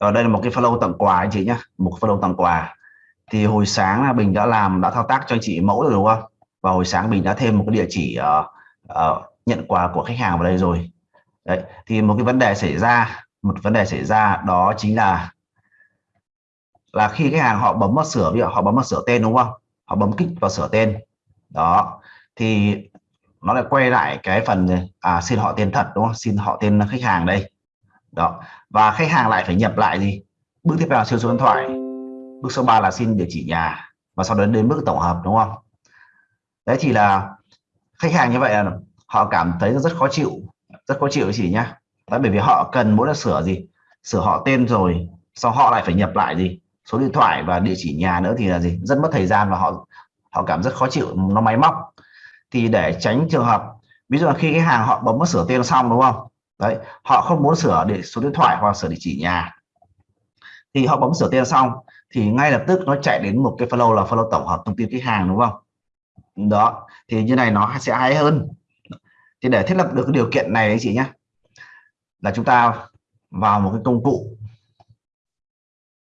ở đây là một cái follow tặng quà anh chị nhé một follow tặng quà. Thì hồi sáng là Bình đã làm đã thao tác cho anh chị mẫu rồi đúng không? Và hồi sáng mình đã thêm một cái địa chỉ uh, uh, nhận quà của khách hàng vào đây rồi. Đấy thì một cái vấn đề xảy ra một vấn đề xảy ra đó chính là là khi khách hàng họ bấm vào sửa ví dụ họ bấm vào sửa tên đúng không? Họ bấm kích vào sửa tên. Đó thì nó lại quay lại cái phần à xin họ tên thật đúng không? Xin họ tên khách hàng đây đó. Và khách hàng lại phải nhập lại gì? Bước tiếp theo là siêu số điện thoại. Bước số 3 là xin địa chỉ nhà và sau đó đến bước tổng hợp, đúng không? Đấy thì là khách hàng như vậy là họ cảm thấy rất khó chịu, rất khó chịu chỉ nhá. Đấy, bởi vì họ cần muốn là sửa gì? Sửa họ tên rồi, sau họ lại phải nhập lại gì? Số điện thoại và địa chỉ nhà nữa thì là gì? Rất mất thời gian và họ họ cảm rất khó chịu, nó máy móc. Thì để tránh trường hợp, ví dụ là khi cái hàng họ bấm sửa tên xong, đúng không? Đấy, họ không muốn sửa để số điện thoại hoặc sửa địa chỉ nhà. Thì họ bấm sửa tên xong, thì ngay lập tức nó chạy đến một cái flow là flow tổng hợp thông tin khách hàng, đúng không? Đó, thì như này nó sẽ hay hơn. Thì để thiết lập được cái điều kiện này anh chị nhé là chúng ta vào một cái công cụ.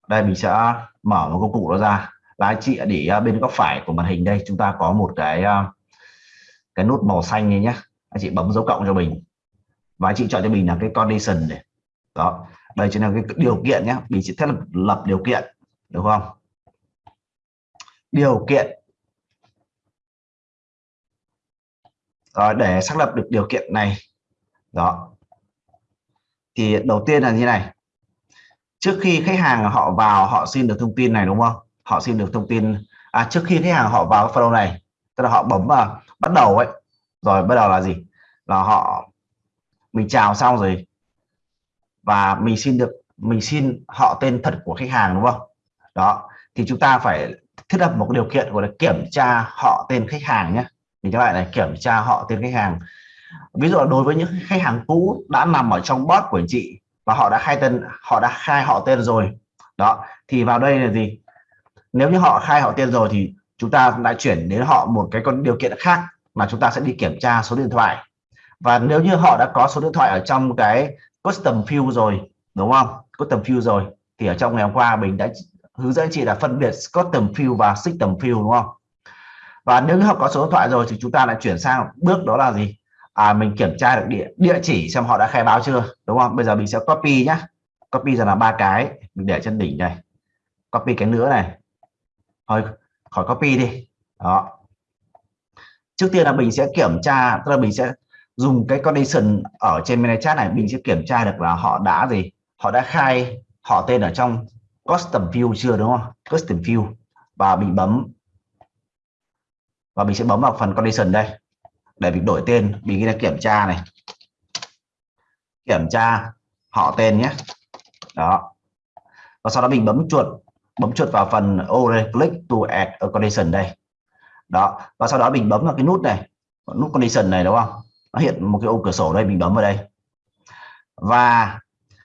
Đây, mình sẽ mở một công cụ đó ra. Là anh chị để ờ, bên góc phải của màn hình đây, chúng ta có một cái ờ, cái nút màu xanh này nhé anh chị bấm dấu cộng cho mình và anh chị chọn cho mình là cái condition này. Đó, đây chính là cái điều kiện nhé. Mình sẽ thiết lập lập điều kiện đúng không? Điều kiện. Rồi, để xác lập được điều kiện này. Đó. Thì đầu tiên là như này. Trước khi khách hàng họ vào, họ xin được thông tin này, đúng không? Họ xin được thông tin. À trước khi khách hàng họ vào cái follow này, tức là họ bấm vào, bắt đầu ấy. Rồi, bắt đầu là gì? Là họ mình chào xong rồi. Và mình xin được, mình xin họ tên thật của khách hàng, đúng không? Đó, thì chúng ta phải thiết lập một điều kiện gọi là kiểm tra họ tên khách hàng nhé. Mình các bạn này kiểm tra họ tên khách hàng. Ví dụ đối với những khách hàng cũ đã nằm ở trong bot của anh chị và họ đã khai tên, họ đã khai họ tên rồi. Đó, thì vào đây là gì? Nếu như họ khai họ tên rồi thì chúng ta lại chuyển đến họ một cái con điều kiện khác mà chúng ta sẽ đi kiểm tra số điện thoại và nếu như họ đã có số điện thoại ở trong cái custom field rồi, đúng không? Custom field rồi, thì ở trong ngày hôm qua mình đã hướng dẫn chị là phân biệt custom field và system field, đúng không? Và nếu như họ có số điện thoại rồi thì chúng ta lại chuyển sang bước đó là gì? À mình kiểm tra được địa địa chỉ xem họ đã khai báo chưa, đúng không? Bây giờ mình sẽ copy nhá. Copy ra là ba cái, mình để trên đỉnh này. Copy cái nữa này. Thôi, khỏi copy đi. Đó. Trước tiên là mình sẽ kiểm tra, tức là mình sẽ dùng cái condition ở trên menu chat này, mình sẽ kiểm tra được là họ đã gì, họ đã khai họ tên ở trong custom view chưa, đúng không? Custom view. Và mình bấm, và mình sẽ bấm vào phần condition đây. Để mình đổi tên, mình ghi là kiểm tra này. Kiểm tra họ tên nhé. Đó. Và sau đó mình bấm chuột bấm chuột vào phần ô đây, click to add a condition đây. Đó. Và sau đó mình bấm vào cái nút này, nút condition này, đúng không? Nó hiện một cái ô cửa sổ đây, mình bấm vào đây. Và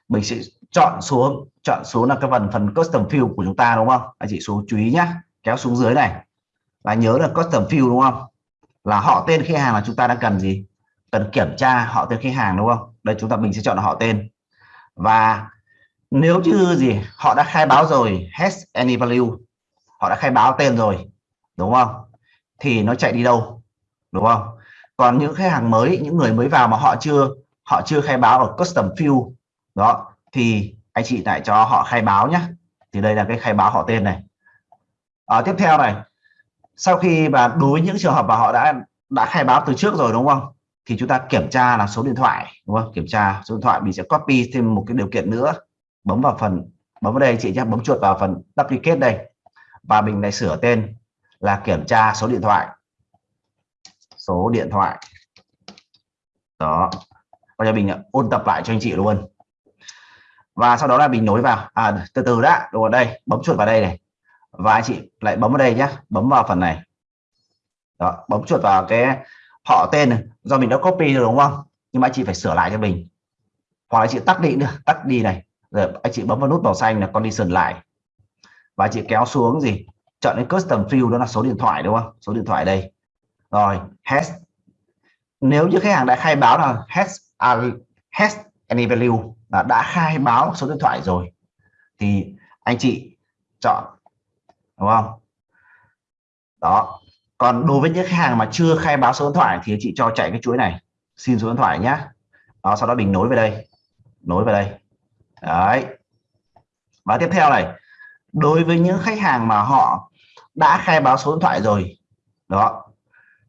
mình sẽ chọn xuống chọn xuống là cái phần phần custom field của chúng ta, đúng không? Anh chị số chú ý nhé kéo xuống dưới này. Và nhớ là custom field đúng không? Là họ tên khách hàng là chúng ta đang cần gì? Cần kiểm tra họ tên khách hàng, đúng không? Đây, chúng ta, mình sẽ chọn họ tên. Và nếu như gì, họ đã khai báo rồi, has any value, họ đã khai báo tên rồi, đúng không? Thì nó chạy đi đâu, đúng không? Còn những khách hàng mới những người mới vào mà họ chưa họ chưa khai báo ở custom field đó thì anh chị lại cho họ khai báo nhé thì đây là cái khai báo họ tên này. À, tiếp theo này sau khi mà đối với những trường hợp mà họ đã đã khai báo từ trước rồi đúng không? Thì chúng ta kiểm tra là số điện thoại đúng không? Kiểm tra số điện thoại mình sẽ copy thêm một cái điều kiện nữa. Bấm vào phần bấm vào đây chị nhé bấm chuột vào phần duplicate đây. Và mình lại sửa tên là kiểm tra số điện thoại số điện thoại. Đó. Bây giờ mình ôn tập lại cho anh chị luôn. Và sau đó là mình nối vào. À từ từ đã đúng rồi đây, bấm chuột vào đây này. Và anh chị lại bấm vào đây nhé bấm vào phần này. Đó, bấm chuột vào cái họ tên này. Do mình đã copy rồi đúng không? Nhưng mà anh chị phải sửa lại cho mình hoặc là anh chị tắt đi nữa tắt đi này. Rồi anh chị bấm vào nút màu xanh là condition lại. Và anh chị kéo xuống gì? Chọn cái custom field đó là số điện thoại đúng không? Số điện thoại đây rồi has. Nếu như khách hàng đã khai báo là has uh, has any value là đã khai báo số điện thoại rồi thì anh chị chọn đúng không? Đó. Còn đối với những khách hàng mà chưa khai báo số điện thoại thì chị cho chạy cái chuỗi này. Xin số điện thoại nhé đó sau đó mình nối về đây. Nối về đây. Đấy. Và tiếp theo này đối với những khách hàng mà họ đã khai báo số điện thoại rồi đó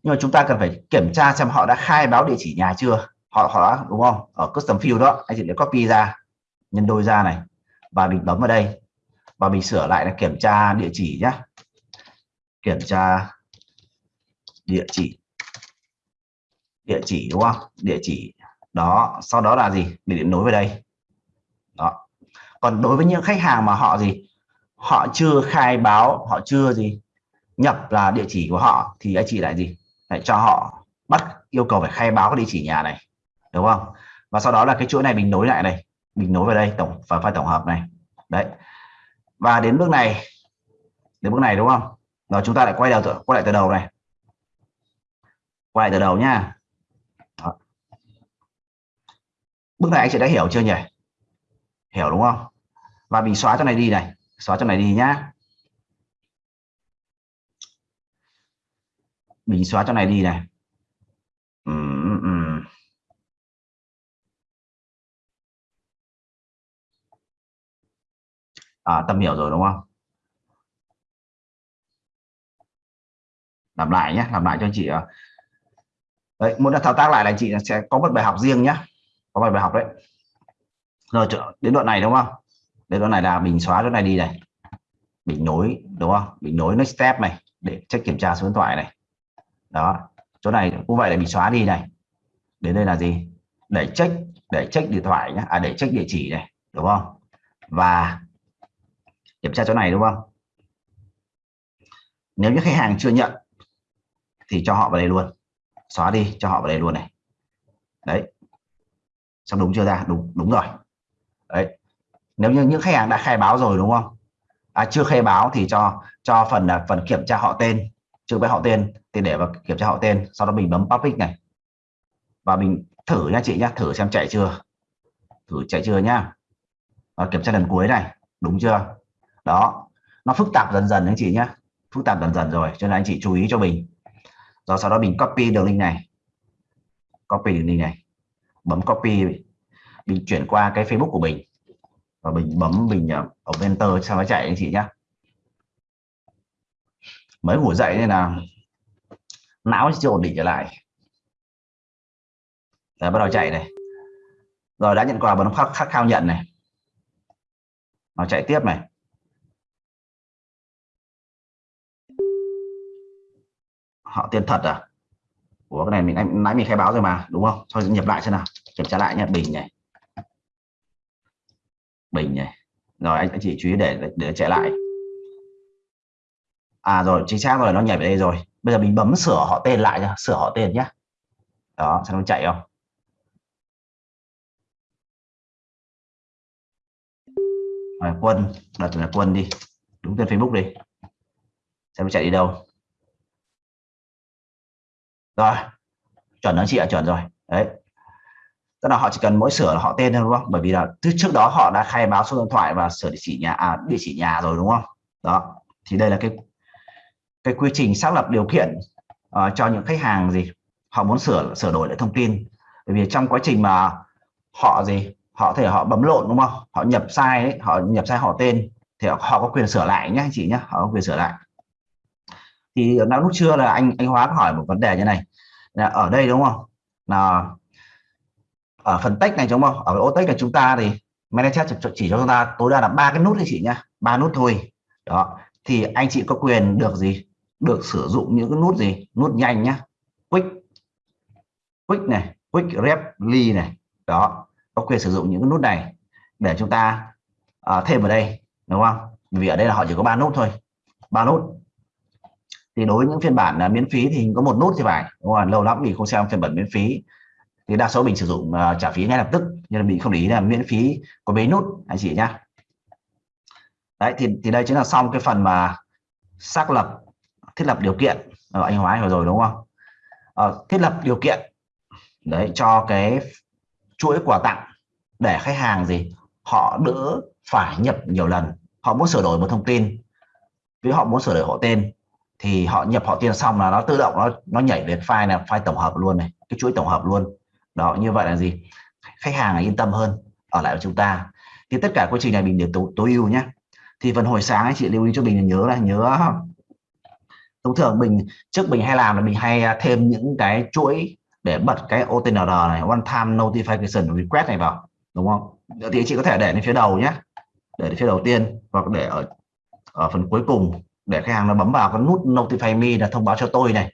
nhưng mà chúng ta cần phải kiểm tra xem họ đã khai báo địa chỉ nhà chưa. Họ họ đã, đúng không? Ở custom field đó, anh chị để copy ra, nhân đôi ra này, và mình bấm vào đây, và mình sửa lại là kiểm tra địa chỉ nhé kiểm tra địa chỉ. Địa chỉ, đúng không? Địa chỉ, đó, sau đó là gì? Mình điện nối về đây. Đó. Còn đối với những khách hàng mà họ gì? Họ chưa khai báo, họ chưa gì, nhập là địa chỉ của họ, thì anh chị lại gì? Lại cho họ bắt yêu cầu phải khai báo cái địa chỉ nhà này, đúng không? Và sau đó là cái chuỗi này mình nối lại này, mình nối vào đây, tổng, và file tổng hợp này. Đấy. Và đến bước này, đến bước này, đúng không? Rồi chúng ta lại quay đầu, quay lại từ đầu này. Quay lại từ đầu nha Đó. bước này anh chị đã hiểu chưa nhỉ? Hiểu đúng không? Và mình xóa cho này đi này, xóa cho này đi nhá. Mình xóa chỗ này đi này. Ừ, ừ, ừ. À, tâm hiểu rồi đúng không? Làm lại nhé làm lại cho anh chị à. đấy muốn thao tác lại là anh chị sẽ có một bài học riêng nhé. Có một bài học đấy. Rồi đến đoạn này đúng không? Đến đoạn này là mình xóa chỗ này đi này. Mình nối đúng không? Mình nối next step này để check kiểm tra số điện thoại này đó chỗ này cũng vậy là bị xóa đi này. Đến đây là gì? Để check để check điện thoại nhé à để check địa chỉ này đúng không? Và kiểm tra chỗ này đúng không? Nếu như khách hàng chưa nhận thì cho họ vào đây luôn. Xóa đi cho họ vào đây luôn này. Đấy. Xong đúng chưa ra? Đúng đúng rồi. Đấy. Nếu như những khách hàng đã khai báo rồi đúng không? À, chưa khai báo thì cho cho phần là phần kiểm tra họ tên chưa với họ tên, thì để vào kiểm tra họ tên, sau đó mình bấm public này. Và mình thử nha chị nhá, thử xem chạy chưa. Thử chạy chưa nhá. Và kiểm tra lần cuối này, đúng chưa? Đó, nó phức tạp dần dần anh chị nhá. Phức tạp dần dần rồi, cho nên anh chị chú ý cho mình. Rồi sau đó mình copy đường link này. Copy đường link này. Bấm copy, mình chuyển qua cái Facebook của mình. Và mình bấm, mình ờ, ở enter sao nó chạy anh chị nhá mới ngủ dậy nên là não chưa ổn định trở lại. Là bắt đầu chạy này. Rồi đã nhận quà bấm khắc, khắc khao nhận này. Nó chạy tiếp này. Họ tiền thật à? Của cái này mình nãy mình khai báo rồi mà đúng không? Thôi nhập lại xem nào. Kiểm tra lại nhé bình này. Bình này. Rồi anh, anh chị chú ý để để chạy lại à rồi chính xác rồi nó nhảy về đây rồi. Bây giờ mình bấm sửa họ tên lại nhá sửa họ tên nhé đó xem nó chạy không? Rồi, quân đặt là quân đi. Đúng tên facebook đi. Xem nó chạy đi đâu. Rồi chuẩn đó chị ạ chuẩn rồi. Đấy. Tức là họ chỉ cần mỗi sửa là họ tên thôi đúng không? Bởi vì là trước trước đó họ đã khai báo số điện thoại và sửa địa chỉ nhà à, địa chỉ nhà rồi đúng không? Đó. Thì đây là cái cái quy trình xác lập điều kiện uh, cho những khách hàng gì họ muốn sửa sửa đổi lại thông tin. Bởi vì trong quá trình mà họ gì họ thể họ bấm lộn đúng không? Họ nhập sai ấy, họ nhập sai họ tên thì họ, họ có quyền sửa lại nhé anh chị nhé họ có quyền sửa lại. Thì nó lúc trưa là anh anh Hóa hỏi một vấn đề như này là ở đây đúng không? Là ở phần text này đúng không? Ở ô text là chúng ta thì manager chỉ cho chúng ta tối đa là ba cái nút anh chị nhá ba nút thôi. Đó thì anh chị có quyền được gì được sử dụng những cái nút gì? Nút nhanh nhá. Quick. Quick này quick reply này. Đó có quyền sử dụng những cái nút này để chúng ta uh, thêm vào đây đúng không? Vì ở đây là họ chỉ có ba nút thôi ba nút. Thì đối với những phiên bản là miễn phí thì có một nút thì phải đúng không? lâu lắm mình không xem phiên bản miễn phí. Thì đa số mình sử dụng uh, trả phí ngay lập tức nhưng mà mình không để ý là miễn phí có mấy nút anh chị nhá. Đấy thì thì đây chính là xong cái phần mà xác lập thiết lập điều kiện. Ở anh hóa vừa rồi đúng không? À, thiết lập điều kiện đấy cho cái chuỗi quà tặng để khách hàng gì? Họ đỡ phải nhập nhiều lần. Họ muốn sửa đổi một thông tin. Với họ muốn sửa đổi họ tên thì họ nhập họ tên xong là nó tự động nó nó nhảy đến file là file tổng hợp luôn này cái chuỗi tổng hợp luôn. Đó như vậy là gì? Khách hàng là yên tâm hơn ở lại với chúng ta. Thì tất cả quá trình này mình để tối, tối ưu nhé thì phần hồi sáng anh chị lưu ý cho mình nhớ là nhớ thông thường mình trước mình hay làm là mình hay à, thêm những cái chuỗi để bật cái OTNR này one time notification request này vào đúng không? Thì chị có thể để lên phía đầu nhé để lên phía đầu tiên hoặc để ở ở phần cuối cùng để khách hàng nó bấm vào cái nút notify me là thông báo cho tôi này.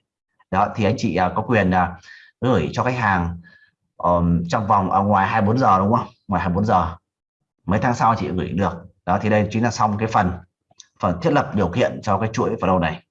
Đó thì anh chị à, có quyền à, gửi cho khách hàng um, trong vòng ở ngoài 24 giờ đúng không? Ngoài 24 giờ. Mấy tháng sau chị gửi được. Đó thì đây chính là xong cái phần phần thiết lập điều kiện cho cái chuỗi vào đầu này.